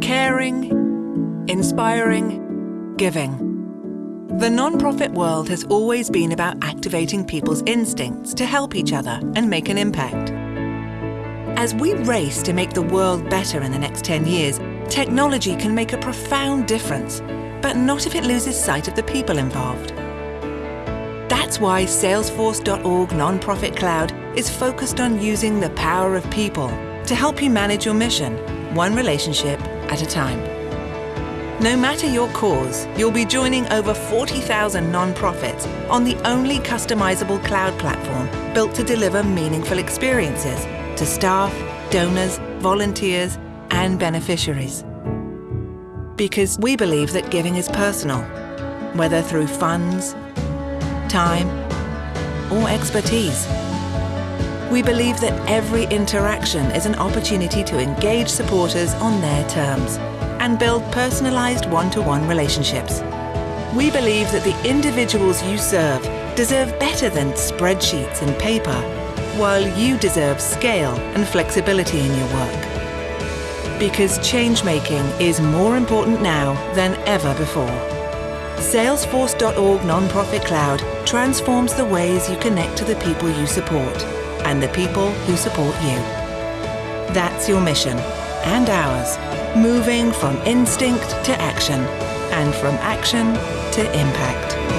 Caring, inspiring, giving. The non-profit world has always been about activating people's instincts to help each other and make an impact. As we race to make the world better in the next 10 years, technology can make a profound difference, but not if it loses sight of the people involved. That's why Salesforce.org Nonprofit Cloud is focused on using the power of people to help you manage your mission, one relationship at a time. No matter your cause, you'll be joining over 40,000 nonprofits on the only customizable cloud platform built to deliver meaningful experiences to staff, donors, volunteers, and beneficiaries. Because we believe that giving is personal, whether through funds, time, or expertise. We believe that every interaction is an opportunity to engage supporters on their terms and build personalized one-to-one relationships. We believe that the individuals you serve deserve better than spreadsheets and paper, while you deserve scale and flexibility in your work. Because change-making is more important now than ever before. Salesforce.org Nonprofit Cloud transforms the ways you connect to the people you support and the people who support you. That's your mission and ours, moving from instinct to action and from action to impact.